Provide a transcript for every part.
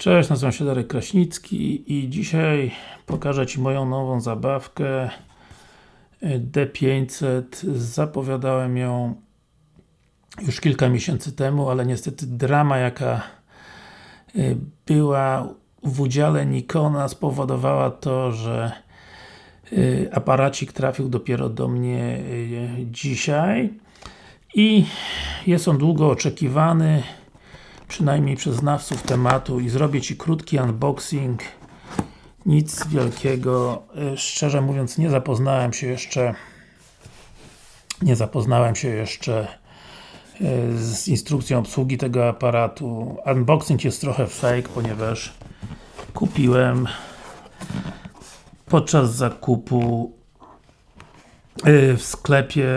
Cześć, nazywam się Darek Kraśnicki i dzisiaj pokażę Ci moją nową zabawkę. D500 zapowiadałem ją już kilka miesięcy temu, ale niestety drama jaka y, była w udziale Nikona spowodowała to, że y, aparacik trafił dopiero do mnie y, dzisiaj. I jest on długo oczekiwany przynajmniej przez znawców tematu i zrobię Ci krótki unboxing nic wielkiego, szczerze mówiąc nie zapoznałem się jeszcze nie zapoznałem się jeszcze z instrukcją obsługi tego aparatu. Unboxing jest trochę fake, ponieważ kupiłem podczas zakupu w sklepie,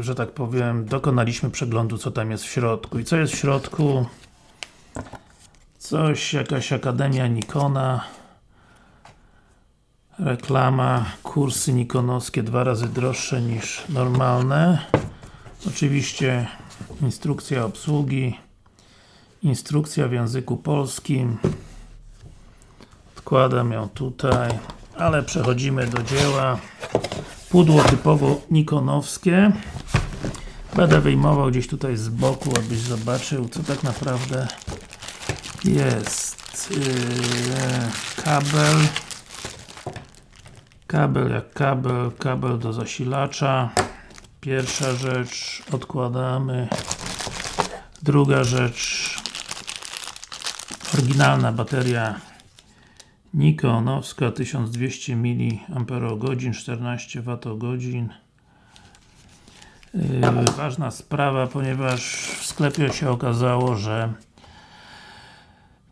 że tak powiem, dokonaliśmy przeglądu co tam jest w środku. I co jest w środku? Coś, jakaś Akademia Nikona. Reklama, kursy nikonowskie dwa razy droższe niż normalne. Oczywiście instrukcja obsługi instrukcja w języku polskim. Odkładam ją tutaj ale przechodzimy do dzieła. Pudło typowo nikonowskie. Będę wyjmował gdzieś tutaj z boku, abyś zobaczył co tak naprawdę jest yy, kabel. Kabel jak kabel, kabel do zasilacza. Pierwsza rzecz odkładamy. Druga rzecz. Oryginalna bateria Nikonowska 1200 mAh 14 Wh ważna sprawa, ponieważ w sklepie się okazało, że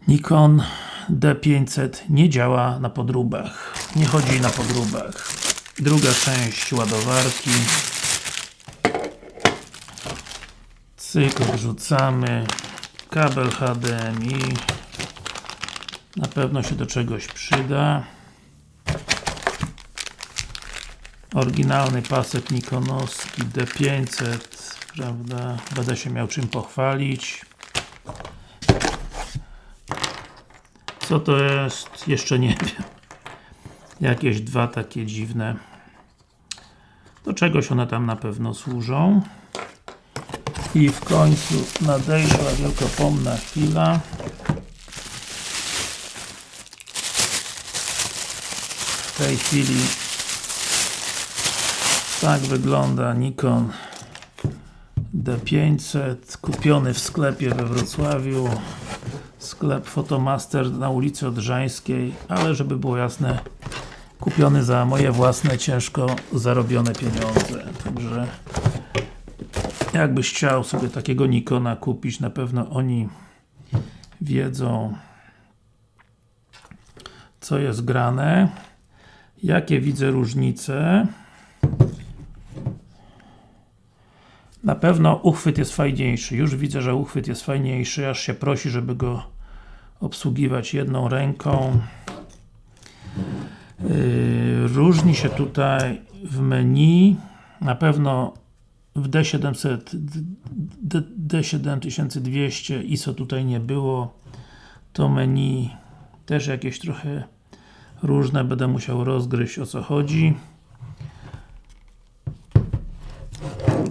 Nikon D500 nie działa na podróbach. Nie chodzi na podróbach. Druga część ładowarki. Cyk, wrzucamy. Kabel HDMI. Na pewno się do czegoś przyda. Oryginalny pasek Nikonowski D500 prawda, będę się miał czym pochwalić Co to jest? Jeszcze nie wiem. Jakieś dwa takie dziwne. Do czegoś one tam na pewno służą. I w końcu nadejszła wielkopomna chwila. W tej chwili tak wygląda Nikon D500 kupiony w sklepie we Wrocławiu sklep Fotomaster na ulicy Odrzańskiej, ale żeby było jasne kupiony za moje własne, ciężko zarobione pieniądze. Także jakbyś chciał sobie takiego Nikona kupić, na pewno oni wiedzą co jest grane jakie widzę różnice na pewno uchwyt jest fajniejszy, już widzę, że uchwyt jest fajniejszy, aż się prosi, żeby go obsługiwać jedną ręką. Yy, różni się tutaj w menu, na pewno w D700, D, D7200 ISO tutaj nie było. To menu też jakieś trochę różne, będę musiał rozgryźć o co chodzi.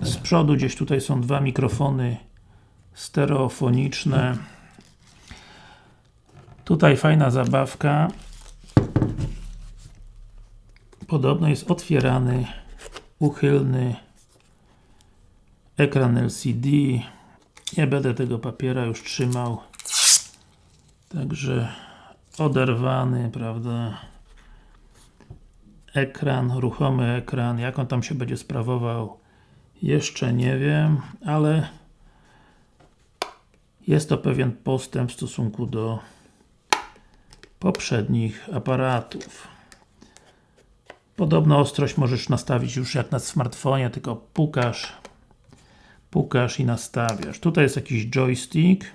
Z przodu gdzieś tutaj są dwa mikrofony stereofoniczne. Tutaj fajna zabawka. Podobno jest otwierany, uchylny ekran LCD. Nie będę tego papiera już trzymał. Także oderwany, prawda? Ekran, ruchomy ekran. Jak on tam się będzie sprawował? Jeszcze nie wiem, ale jest to pewien postęp w stosunku do poprzednich aparatów. Podobno ostrość możesz nastawić już jak na smartfonie, tylko pukasz pukasz i nastawiasz. Tutaj jest jakiś joystick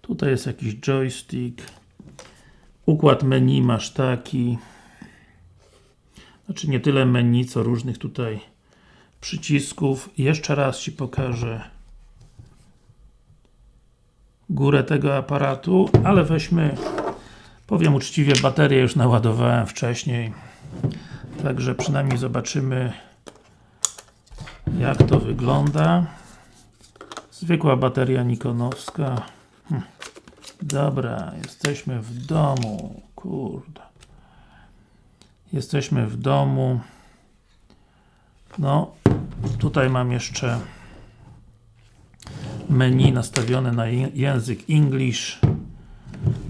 tutaj jest jakiś joystick układ menu masz taki znaczy nie tyle menu, co różnych tutaj przycisków. Jeszcze raz Ci pokażę górę tego aparatu, ale weźmy powiem uczciwie, baterię już naładowałem wcześniej. Także przynajmniej zobaczymy jak to wygląda. Zwykła bateria nikonowska. Hm. dobra, jesteśmy w domu. Kurde. Jesteśmy w domu no tutaj mam jeszcze menu nastawione na język English.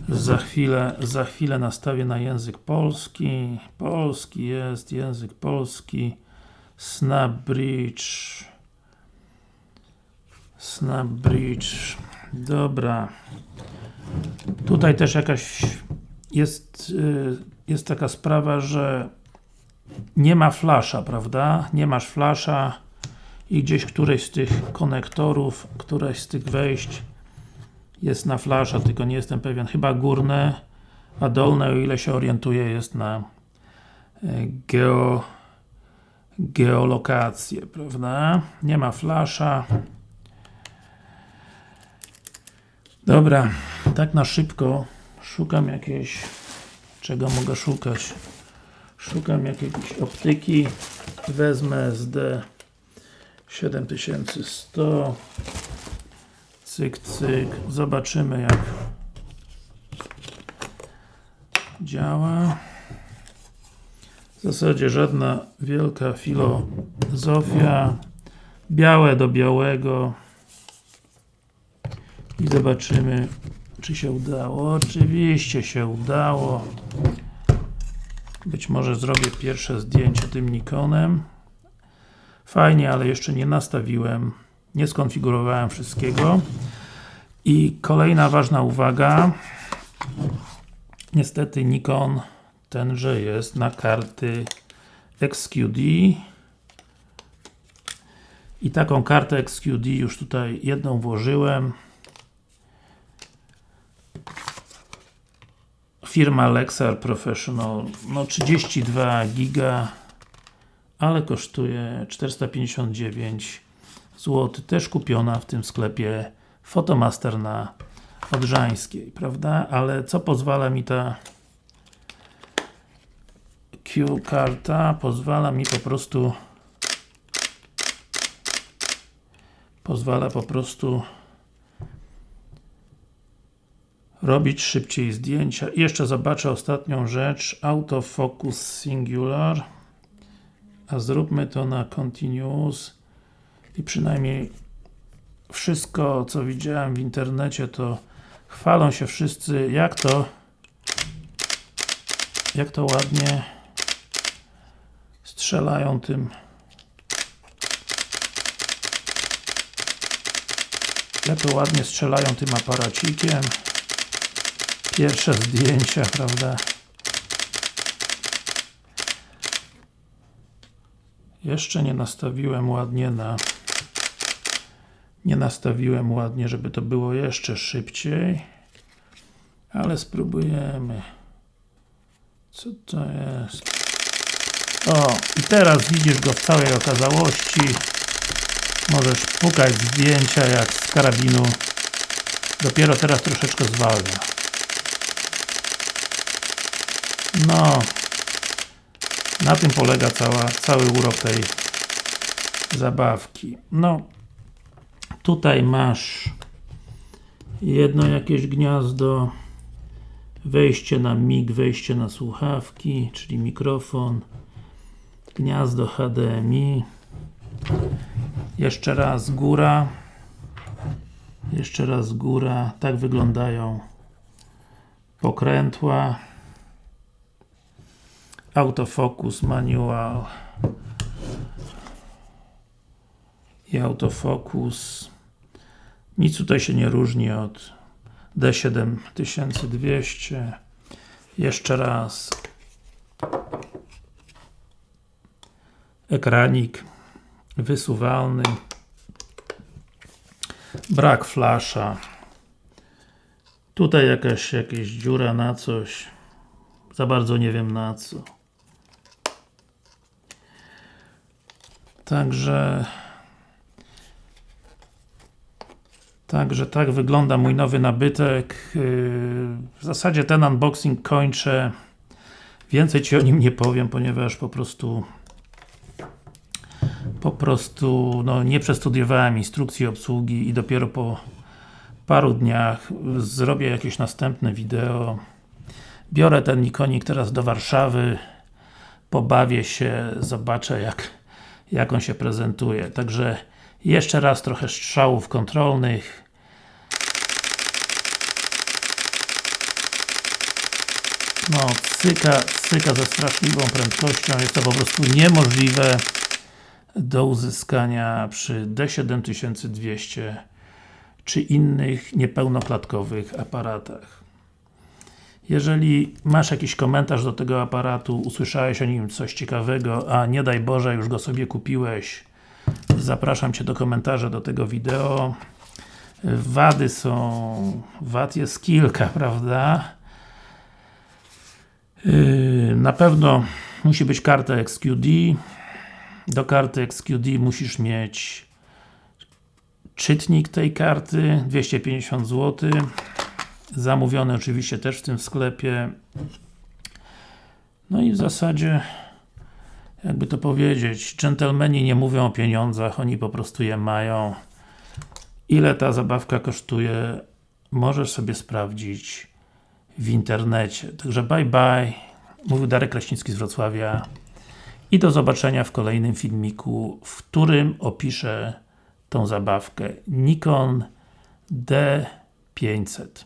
Za chwilę, za chwilę nastawię na język polski. Polski jest, język polski. SnapBridge SnapBridge dobra. Tutaj też jakaś jest, y, jest taka sprawa, że nie ma flasza, prawda? Nie masz flasza i gdzieś któreś z tych konektorów, któreś z tych wejść jest na flasza, tylko nie jestem pewien, chyba górne, a dolne, o ile się orientuję, jest na e, geo geolokację, prawda? Nie ma flasza. Dobra, tak na szybko szukam jakiejś czego mogę szukać szukam jakiejś optyki. Wezmę SD 7100 cyk, cyk, zobaczymy jak działa. W zasadzie żadna wielka filozofia. Białe do białego. I zobaczymy czy się udało, oczywiście się udało być może zrobię pierwsze zdjęcie tym Nikonem fajnie, ale jeszcze nie nastawiłem nie skonfigurowałem wszystkiego. I kolejna ważna uwaga. Niestety Nikon tenże jest na karty XQD i taką kartę XQD już tutaj jedną włożyłem firma Lexar Professional no 32 giga ale kosztuje 459 zł, też kupiona w tym sklepie Photomaster na Odrzańskiej, prawda? Ale co pozwala mi ta Q-karta? Pozwala mi po prostu pozwala po prostu robić szybciej zdjęcia. I jeszcze zobaczę ostatnią rzecz, Autofocus Singular. A zróbmy to na Continuous. I przynajmniej wszystko co widziałem w internecie to chwalą się wszyscy. Jak to? Jak to ładnie strzelają tym. Jak to ładnie strzelają tym aparacikiem pierwsze zdjęcia, prawda? Jeszcze nie nastawiłem ładnie na nie nastawiłem ładnie, żeby to było jeszcze szybciej ale spróbujemy. Co to jest? O, i teraz widzisz go w całej okazałości. Możesz pukać zdjęcia jak z karabinu. Dopiero teraz troszeczkę zwalnia no. Na tym polega cała, cały urok tej zabawki. No. Tutaj masz jedno jakieś gniazdo wejście na MIG, wejście na słuchawki, czyli mikrofon gniazdo HDMI jeszcze raz góra. Jeszcze raz góra, tak wyglądają pokrętła autofocus manual. I autofocus. Nic tutaj się nie różni od D7200 jeszcze raz. Ekranik wysuwalny. Brak flasza. Tutaj jakaś, jakaś dziura na coś. Za bardzo nie wiem na co także Także tak wygląda mój nowy nabytek. Yy, W zasadzie ten unboxing kończę. Więcej Ci o nim nie powiem, ponieważ po prostu po prostu no, nie przestudiowałem instrukcji obsługi i dopiero po paru dniach zrobię jakieś następne wideo. Biorę ten Nikonik teraz do Warszawy, pobawię się, zobaczę jak, jak on się prezentuje. Także jeszcze raz trochę strzałów kontrolnych. No, cyka, cyka ze straszliwą prędkością, jest to po prostu niemożliwe do uzyskania przy D7200 czy innych niepełnoklatkowych aparatach. Jeżeli masz jakiś komentarz do tego aparatu, usłyszałeś o nim coś ciekawego, a nie daj Boże, już go sobie kupiłeś, zapraszam Cię do komentarza do tego wideo. Wady są... wad jest kilka, prawda? Yy, Na pewno musi być karta XQD. Do karty XQD musisz mieć czytnik tej karty, 250 zł. Zamówiony oczywiście też w tym sklepie. No i w zasadzie jakby to powiedzieć, dżentelmeni nie mówią o pieniądzach, oni po prostu je mają. Ile ta zabawka kosztuje, możesz sobie sprawdzić w internecie. Także bye bye. Mówił Darek Kraśnicki z Wrocławia i do zobaczenia w kolejnym filmiku, w którym opiszę tą zabawkę Nikon D500.